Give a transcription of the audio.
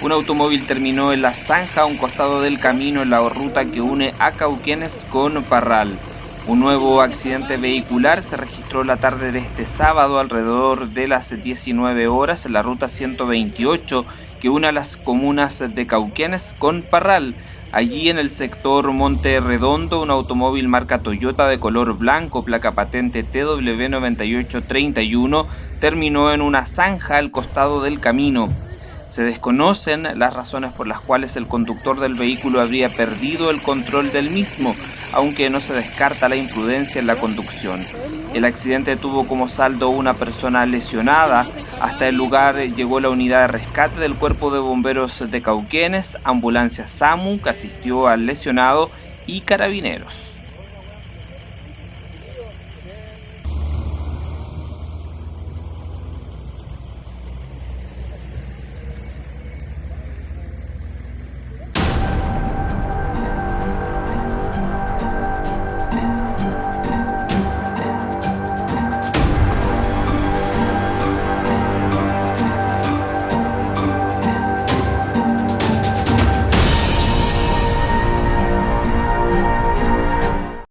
Un automóvil terminó en la zanja a un costado del camino en la ruta que une a Cauquenes con Parral. Un nuevo accidente vehicular se registró la tarde de este sábado alrededor de las 19 horas en la ruta 128 que une a las comunas de Cauquenes con Parral. Allí en el sector Monte Redondo, un automóvil marca Toyota de color blanco, placa patente TW9831, terminó en una zanja al costado del camino. Se desconocen las razones por las cuales el conductor del vehículo habría perdido el control del mismo, aunque no se descarta la imprudencia en la conducción. El accidente tuvo como saldo una persona lesionada. Hasta el lugar llegó la unidad de rescate del Cuerpo de Bomberos de Cauquenes, ambulancia SAMU que asistió al lesionado y carabineros.